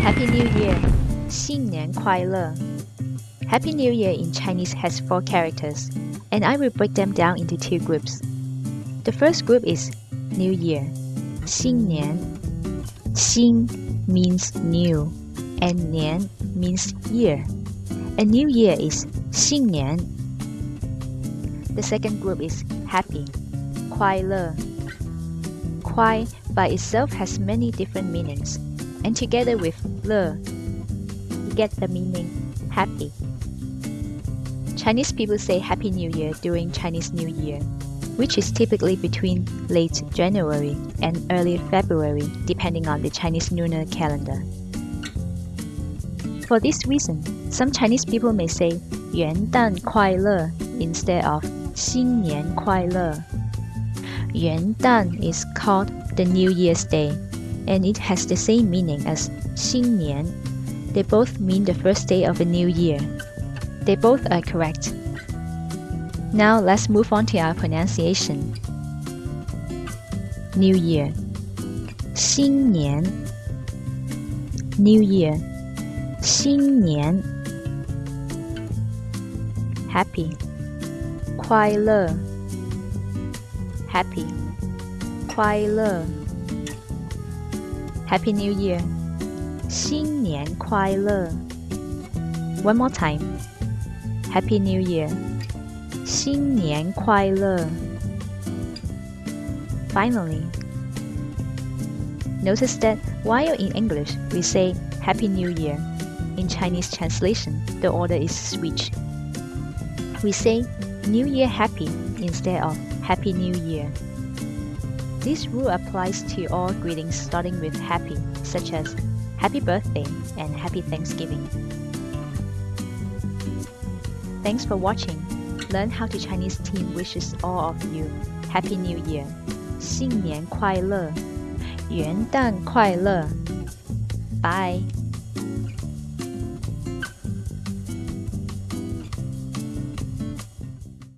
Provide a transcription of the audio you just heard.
Happy New Year! 新年快乐! Happy New Year in Chinese has four characters, and I will break them down into two groups. The first group is New Year, 新年. Xin means new, and nian means year. A new year is 新年. The second group is Happy, 快乐. Kuai by itself has many different meanings, and together with Le, you get the meaning happy. Chinese people say Happy New Year during Chinese New Year, which is typically between late January and early February, depending on the Chinese lunar calendar. For this reason, some Chinese people may say Yuan Dan Kuai Le instead of Xin Nian Kuai Le Yuan Dan is called the New Year's Day, and it has the same meaning as Xin Nian. They both mean the first day of a new year. They both are correct. Now let's move on to our pronunciation. New Year 新年 New Year 新年 Happy 快乐 happy 快乐 Happy New Year 新年快乐 One more time Happy New Year 新年快乐 Finally Notice that while in English we say Happy New Year, in Chinese translation the order is switched. We say New Year Happy instead of Happy New Year. This rule applies to all greetings starting with happy, such as Happy Birthday and Happy Thanksgiving. Thanks for watching. Learn how to Chinese team wishes all of you Happy New Year. 新年快乐，元旦快乐，Bye.